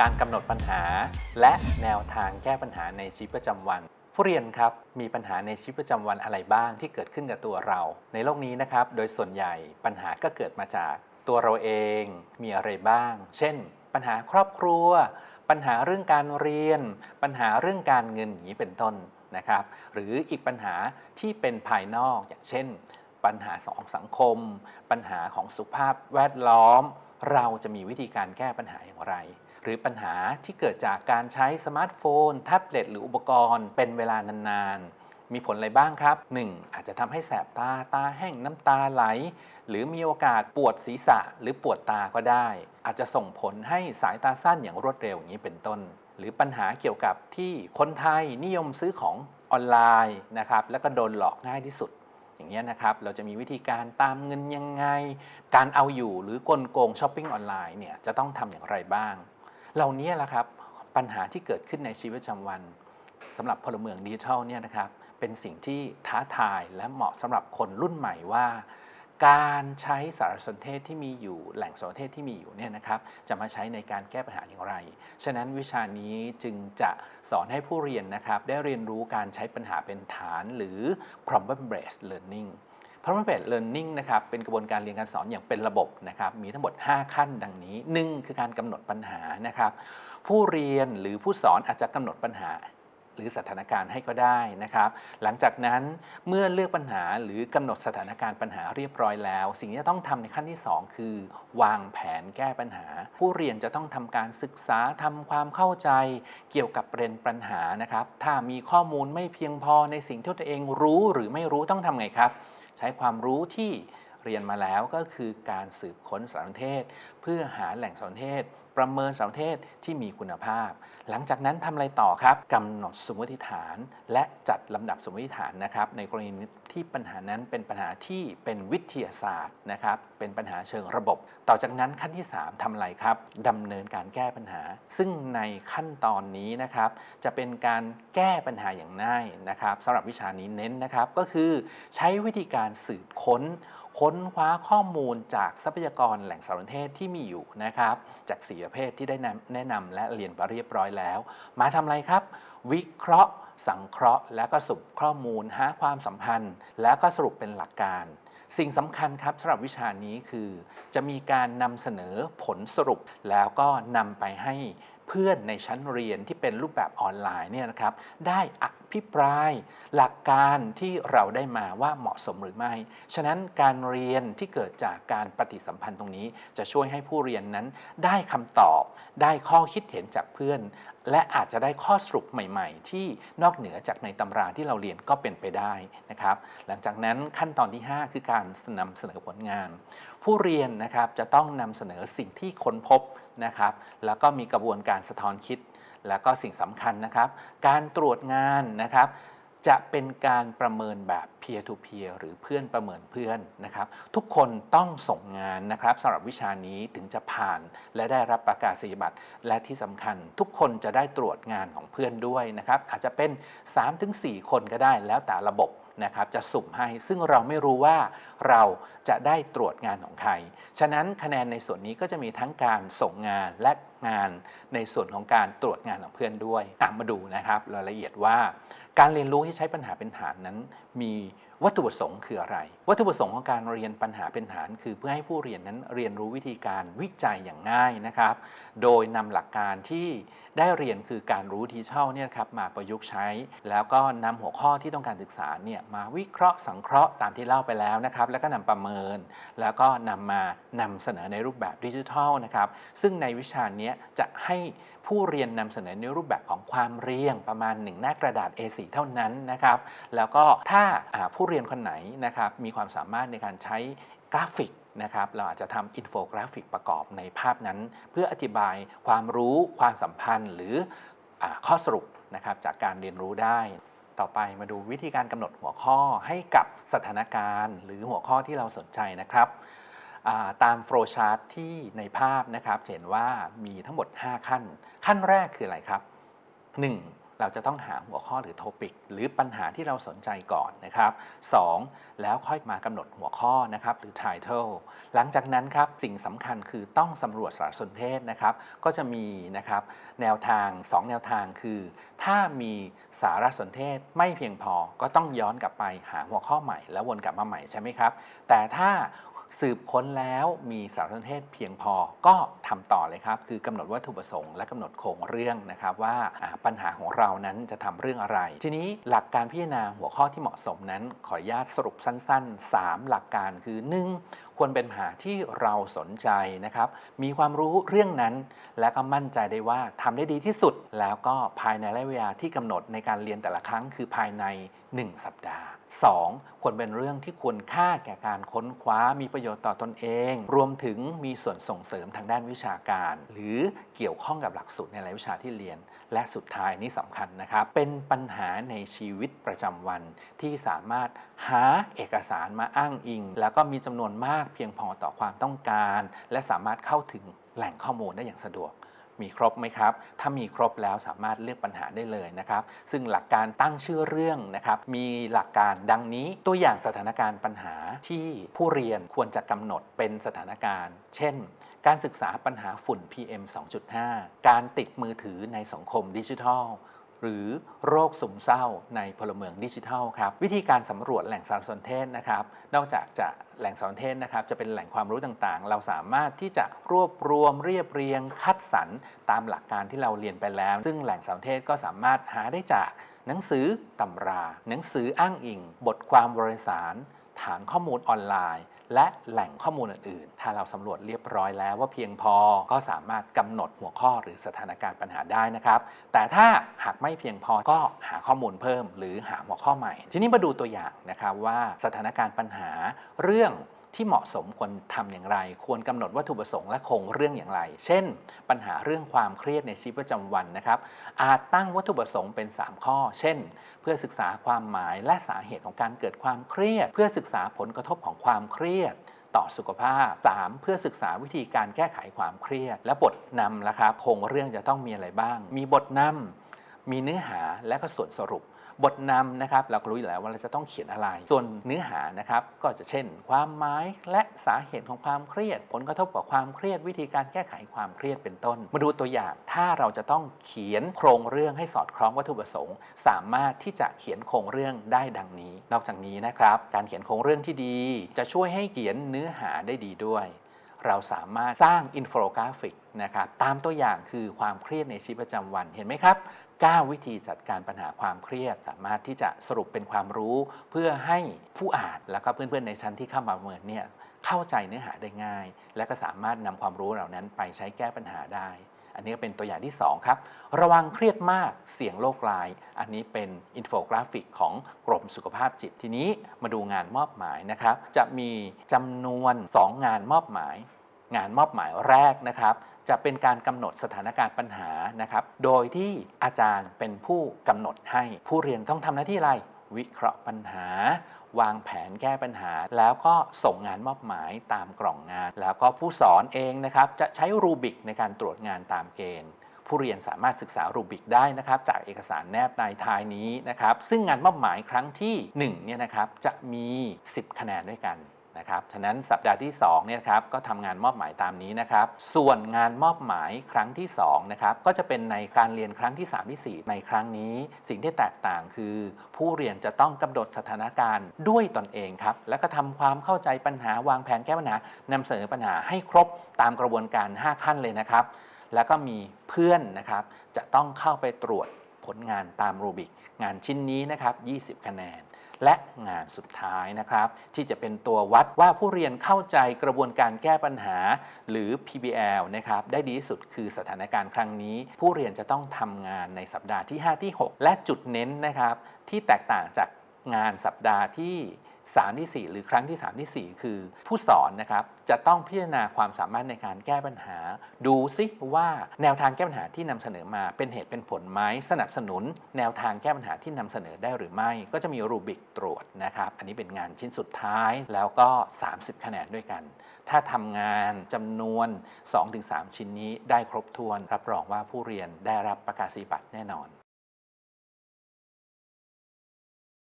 การกำหนดปัญหา และแนวทางแก้ปัญหาในชีวิตประจำวัน ผู้เรียนครับมีปัญหาในชีวิตประจำวันอะไรบ้างที่เกิดขึ้นกับตัวเรา ในโลกนี้นะครับ โดยส่วนใหญ่ปัญหาก็เกิดมาจากตัวเราเองมีอะไรบ้าง เช่น ปัญหาครอบครัว ปัญหาเรื่องการเรียน ปัญหาเรื่องการเงินอย่างนี้เป็นต้นนะครับ หรืออีกปัญหาที่เป็นภายนอกอย่างเช่น ปัญหาสองสังคม ปัญหาของสุขภาพแวดล้อม เราจะมีวิธีการแก้ปัญหาอย่างไร หรือปัญหาที่เกิดจากการใช้สมาร์ทโฟน แท็บเล็ตหรืออุปกรณ์เป็นเวลานานๆ มีผลอะไรบ้างครับ 1. อาจจะทำให้แสบตาตาแห้งน้ำตาไหล หรือมีโอกาสปวดศีรษะหรือปวดตาก็ได้ อาจจะส่งผลให้สายตาสั้นอย่างรวดเร็วอย่างนี้เป็นต้น หรือปัญหาเกี่ยวกับที่คนไทยนิยมซื้อของออนไลน์นะครับแล้วก็โดนหลอกง่ายที่สุดอย่างเงี้ยนะครับ เราจะมีวิธีการตามเงินยังไง การเอาอยู่หรือกลโกงช้อปปิ้งออนไลน์เนี่ยจะต้องทำอย่างไรบ้าง เหล่านี้แหละครับปัญหาที่เกิดขึ้นในชีวิตประจำวันสำหรับพลเมืองดิจิทัลเนี่ยนะครับเป็นสิ่งที่ท้าทายและเหมาะสำหรับคนรุ่นใหม่ว่า การใช้สารสนเทศที่มีอยู่แหล่งสารสนเทศที่มีอยู่เนี่ยนะครับจะมาใช้ในการแก้ปัญหาอย่างไร ฉะนั้นวิชานี้จึงจะสอนให้ผู้เรียนนะครับได้เรียนรู้การใช้ปัญหาเป็นฐานหรือ problem based learning problem based learning นะครับเป็นกระบวนการเรียนการสอนอย่างเป็นระบบนะครับมีทั้งหมด 5 ขั้นดังนี้ 1 คือการกำหนดปัญหานะครับผู้เรียนหรือผู้สอนอาจจะกำหนดปัญหาหรือสถานการณ์ให้ก็ได้นะครับ หลังจากนั้นเมื่อเลือกปัญหาหรือกำหนดสถานการณ์ปัญหาเรียบร้อยแล้ว สิ่งที่จะต้องทำในขั้นที่ 2 คือ วางแผนแก้ปัญหา ผู้เรียนจะต้องทำการศึกษาทำความเข้าใจเกี่ยวกับประเด็นปัญหานะครับ ถ้ามีข้อมูลไม่เพียงพอในสิ่งที่ตัวเองรู้หรือไม่รู้ต้องทำไงครับ ใช้ความรู้ที่เรียนมาแล้วก็คือการสืบค้นสารสนเทศ เพื่อหาแหล่งสารสนเทศ ประเมินสารเทศที่มีคุณภาพ หลังจากนั้นทำอะไรต่อครับกำหนดสมมติฐาน และจัดลำดับสมมติฐานนะครับ ในกรณีที่ปัญหานั้นเป็นปัญหาที่เป็นวิทยาศาสตร์นะครับ เป็นปัญหาเชิงระบบ ต่อจากนั้นขั้นที่ 3ทำอะไรครับดำเนินการแก้ปัญหา ซึ่งในขั้นตอนนี้นะครับ จะเป็นการแก้ปัญหาอย่างง่ายนะครับสำหรับวิชานี้เน้นนะครับ ก็คือใช้วิธีการสืบค้น ค้นคว้าข้อมูลจากทรัพยากรแหล่งสารสนเทศที่มีอยู่นะครับ จากสีประเภทที่ได้แนะนำและเรียนไปเรียบร้อยแล้ว มาทำอะไรครับ วิเคราะห์ สังเคราะห์ แล้วก็สรุปข้อมูลหาความสัมพันธ์ แล้วก็สรุปเป็นหลักการ สิ่งสำคัญครับสำหรับวิชานี้คือ จะมีการนำเสนอผลสรุปแล้วก็นำไปให้ เพื่อนในชั้นเรียนที่เป็นรูปแบบออนไลน์เนี่ยนะครับได้อภิปรายหลักการที่เราได้มาว่าเหมาะสมหรือไม่ ฉะนั้นการเรียนที่เกิดจากการปฏิสัมพันธ์ตรงนี้ จะช่วยให้ผู้เรียนนั้นได้คำตอบ ได้ข้อคิดเห็นจากเพื่อน และอาจจะได้ข้อสรุปใหม่ ๆ ที่นอกเหนือจากในตำราที่เราเรียนก็เป็นไปได้นะครับ หลังจากนั้นขั้นตอนที่ 5 คือการนำเสนอผลงาน ผู้เรียนนะครับจะต้องนำเสนอสิ่งที่ค้นพบ นะครับ แล้วก็มีกระบวนการสะท้อนคิด แล้วก็สิ่งสำคัญนะครับ การตรวจงานนะครับ จะเป็นการประเมินแบบ peer to peer หรือเพื่อนประเมินเพื่อนนะครับ ทุกคนต้องส่งงานนะครับสำหรับวิชานี้ถึงจะผ่านและได้รับประกาศนียบัตรและที่สำคัญ ทุกคนจะได้ตรวจงานของเพื่อนด้วยนะครับ อาจจะเป็น 3-4 คนก็ได้แล้วแต่ระบบ นะครับจะสุ่มให้ ซึ่งเราไม่รู้ว่าเราจะได้ตรวจงานของใคร ฉะนั้นคะแนนในส่วนนี้ก็จะมีทั้งการส่งงานและงานในส่วนของการตรวจงานของเพื่อนด้วยมาดูนะครับรายละเอียดว่า การเรียนรู้ที่ใช้ปัญหาเป็นฐานนั้นมี วัตถุประสงค์คืออะไร วัตถุประสงค์ของการเรียนปัญหาเป็นฐาน คือเพื่อให้ผู้เรียนนั้นเรียนรู้วิธีการวิจัยอย่างง่ายนะครับ โดยนำหลักการที่ได้เรียนคือการรู้ดิจิทัลเนี่ยครับมาประยุกต์ใช้ แล้วก็นำหัวข้อที่ต้องการศึกษาเนี่ยมาวิเคราะห์สังเคราะห์ตามที่เล่าไปแล้วนะครับ แล้วก็นำประเมิน แล้วก็นำมานำเสนอในรูปแบบดิจิทัลนะครับ ซึ่งในวิชาเนี้ยจะให้ผู้เรียนนำเสนอในรูปแบบของความเรียงประมาณ 1 หน้ากระดาษ A4 เท่านั้นนะครับ แล้วก็ถ้าผู้เรียนคนไหนนะครับมีความสามารถในการใช้กราฟิกนะครับเราอาจจะทำอินโฟกราฟิกประกอบในภาพนั้น เพื่ออธิบายความรู้ความสัมพันธ์ หรืออข้อสรุปนะครับจากการเรียนรู้ได้ ต่อไปมาดูวิธีการกำหนดหัวข้อให้กับสถานการณ์ หรือหัวข้อที่เราสนใจนะครับาตามโฟล์ชาร์ตที่ในภาพนะครับเห็นว่ามีทั้งหมด 5 ขั้น ขั้นแรกคืออะไรครับ 1. เราจะต้องหาหัวข้อหรือโทปิกหรือปัญหาที่เราสนใจก่อนนะครับ 2. แล้วค่อยมากำหนดหัวข้อนะครับหรือ title หลังจากนั้นครับสิ่งสำคัญคือต้องสำรวจสารสนเทศนะครับ ก็จะมีนะครับแนวทาง 2 แนวทางคือ ถ้ามีสารสนเทศไม่เพียงพอก็ต้องย้อนกลับไปหาหัวข้อใหม่ แล้ววนกลับมาใหม่ใช่ไหมครับ แต่ถ้า สืบค้นแล้วมีสารสนเทศเพียงพอก็ทำต่อเลยครับ คือกำหนดวัตถุประสงค์และกำหนดโครงเรื่องนะครับว่าปัญหาของเรานั้นจะทำเรื่องอะไร ทีนี้หลักการพิจารณาหัวข้อที่เหมาะสมนั้น ขออนุญาตสรุปสั้น ๆ 3 หลักการคือ 1. ควรเป็นปัญหาที่เราสนใจนะครับ มีความรู้เรื่องนั้น และก็มั่นใจได้ว่าทำได้ดีที่สุด แล้วก็ภายในระยะเวลาที่กำหนดในการเรียนแต่ละครั้งคือภายใน 1 สัปดาห์ 2. ควรเป็นเรื่องที่ควรค่าแก่การค้นคว้ามีประโยชน์ต่อตนเอง รวมถึงมีส่วนส่งเสริมทางด้านวิชาการ หรือเกี่ยวข้องกับหลักสูตรในรายวิชาที่เรียน และสุดท้ายนี่สำคัญนะครับ เป็นปัญหาในชีวิตประจำวันที่สามารถหาเอกสารมาอ้างอิง แล้วก็มีจำนวนมากเพียงพอต่อความต้องการ และสามารถเข้าถึงแหล่งข้อมูลได้อย่างสะดวกมีครบไหมครับ ถ้ามีครบแล้วสามารถเลือกปัญหาได้เลยนะครับ ซึ่งหลักการตั้งชื่อเรื่องนะครับ มีหลักการดังนี้ ตัวอย่างสถานการณ์ปัญหาที่ผู้เรียนควรจะกำหนดเป็นสถานการณ์ เช่น การศึกษาปัญหาฝุ่น PM 2.5 การติดมือถือในสังคมดิจิทัล หรือโรคซึมเศร้าในพลเมืองดิจิทัลครับวิธีการสำรวจแหล่งสารสนเทศนะครับนอกจากจะแหล่งสารสนเทศนะครับจะเป็นแหล่งความรู้ต่างๆ เราสามารถที่จะรวบรวมเรียบเรียงคัดสรรตามหลักการที่เราเรียนไปแล้ว ซึ่งแหล่งสารสนเทศก็สามารถหาได้จากหนังสือตำรา หนังสืออ้างอิง บทความบริสาร ฐานข้อมูลออนไลน์ และแหล่งข้อมูลอื่นๆ ถ้าเราสำรวจเรียบร้อยแล้วว่าเพียงพอก็สามารถกำหนดหัวข้อหรือสถานการณ์ปัญหาได้นะครับ แต่ถ้าหากไม่เพียงพอก็หาข้อมูลเพิ่ม หรือหาหัวข้อใหม่ ทีนี้มาดูตัวอย่างนะครับว่าสถานการณ์ปัญหาเรื่อง ที่เหมาะสมควรทำอย่างไร ควรกำหนดวัตถุประสงค์และคงเรื่องอย่างไร เช่น ปัญหาเรื่องความเครียดในชีวิตประจำวันนะครับ อาจตั้งวัตถุประสงค์เป็น 3 ข้อ เช่น เพื่อศึกษาความหมายและสาเหตุของการเกิดความเครียด เพื่อศึกษาผลกระทบของความเครียดต่อสุขภาพ 3. เพื่อศึกษาวิธีการแก้ไขความเครียด และบทนำละครับโครงเรื่องจะต้องมีอะไรบ้าง มีบทนำมีเนื้อหาและก็ส่วนสรุป บทนำนะครับเราก็รู้อยู่แล้วว่าเราจะต้องเขียนอะไร ส่วนเนื้อหานะครับก็จะเช่น ความหมายและสาเหตุของความเครียด ผลกระทบกับความเครียดวิธีการแก้ไขความเครียดเป็นต้น มาดูตัวอย่างถ้าเราจะต้องเขียนโครงเรื่องให้สอดคล้องวัตถุประสงค์ สามารถที่จะเขียนโครงเรื่องได้ดังนี้ นอกจากนี้นะครับ การเขียนโครงเรื่องที่ดี จะช่วยให้เขียนเนื้อหาได้ดีด้วยเราสามารถสร้างอินโฟกราฟิกนะครับตามตัวอย่างคือความเครียดในชีวิตประจำวันเห็นไหมครับ 9 วิธีจัดการปัญหาความเครียด สามารถที่จะสรุปเป็นความรู้ เพื่อให้ผู้อ่านแล้วก็เพื่อนๆในชั้นที่เข้ามาเมินเนี่ยเข้าใจเนื้อหาได้ง่าย และก็สามารถนำความรู้เหล่านั้นไปใช้แก้ปัญหาได้ อันนี้ก็เป็นตัวอย่างที่ 2 ครับ ระวังเครียดมากเสี่ยงโรคร้าย อันนี้เป็นอินโฟกราฟิกของกรมสุขภาพจิตทีนี้มาดูงานมอบหมายนะครับ จะมีจำนวน 2 งานมอบหมาย งานมอบหมายแรกนะครับ จะเป็นการกำหนดสถานการณ์ปัญหานะครับ โดยที่อาจารย์เป็นผู้กำหนดให้ผู้เรียนต้องทำหน้าที่อะไร วิเคราะห์ปัญหา วางแผนแก้ปัญหา แล้วก็ส่งงานมอบหมายตามกล่องงาน แล้วก็ผู้สอนเองนะครับจะใช้ rubric ในการตรวจงานตามเกณฑ์ผู้เรียนสามารถศึกษารูบิกได้นะครับ จากเอกสารแนบในท้ายนี้นะครับ ซึ่งงานมอบหมายครั้งที่1เนี่ยนะครับจะมี 10 คะแนนด้วยกัน นะครับฉะนั้นสัปดาห์ที่2เนี่ยครับก็ทำงานมอบหมายตามนี้นะครับ ส่วนงานมอบหมายครั้งที่2นะครับก็จะเป็นในการเรียนครั้งที่ 3 ที่ 4 ในครั้งนี้ สิ่งที่แตกต่างคือ ผู้เรียนจะต้องกำหนดสถานการณ์ด้วยตนเองครับแล้วก็ทำความเข้าใจปัญหาวางแผนแก้ปัญหานำเสนอปัญหาให้ครบตามกระบวนการ 5 ขั้นเลยนะครับ แล้วก็มีเพื่อนนะครับจะต้องเข้าไปตรวจผลงานตามรูบิกงานชิ้นนี้นะครับ 20 คะแนน และงานสุดท้ายนะครับ ที่จะเป็นตัววัดว่าผู้เรียนเข้าใจกระบวนการแก้ปัญหา หรือ PBL นะครับได้ดีที่สุดคือสถานการณ์ครั้งนี้ ผู้เรียนจะต้องทำงานในสัปดาห์ที่ 5 ที่ 6 และจุดเน้นนะครับที่แตกต่างจากงานสัปดาห์ที่ 3ที่ 4 หรือครั้งที่ 3 ที่ 4 คือ ผู้สอนนะครับจะต้องพิจารณาความสามารถในการแก้ปัญหา ดูซิว่าแนวทางแก้ปัญหาที่นำเสนอมาเป็นเหตุเป็นผลไหมสนับสนุน แนวทางแก้ปัญหาที่นำเสนอได้หรือไม่ ก็จะมีรูบิกตรวจนะครับอันนี้เป็นงานชิ้นสุดท้ายแล้วก็ 30 คะแนนด้วยกัน ถ้าทำงานจำนวน 2-3 ชิ้นนี้ได้ครบถ้วน รับรองว่าผู้เรียนได้รับประกาศนียบัตรแน่นอน